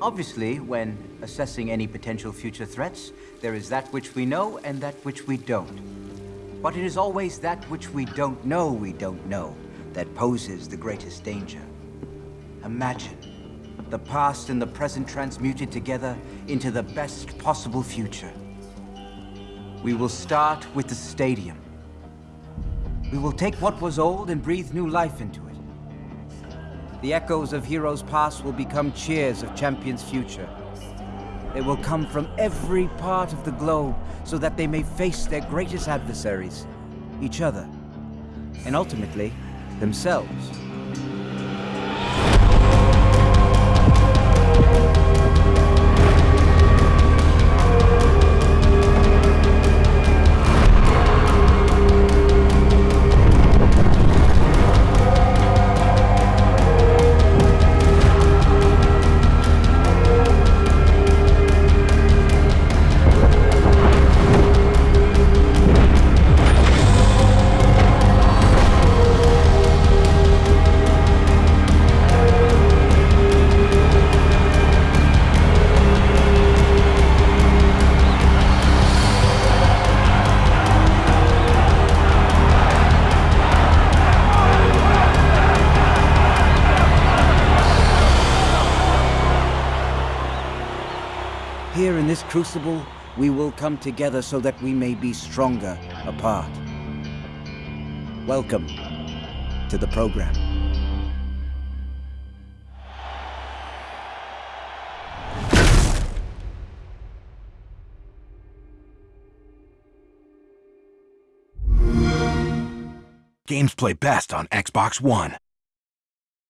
Obviously, when assessing any potential future threats, there is that which we know and that which we don't. But it is always that which we don't know we don't know that poses the greatest danger. Imagine the past and the present transmuted together into the best possible future. We will start with the stadium. We will take what was old and breathe new life into it. The echoes of heroes past will become cheers of champions future. They will come from every part of the globe so that they may face their greatest adversaries, each other, and ultimately, themselves. Here in this crucible, we will come together so that we may be stronger apart. Welcome to the program. Games play best on Xbox One.